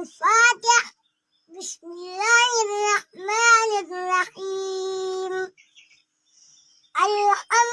الفاتح بسم الله الرحمن الرحيم الحمد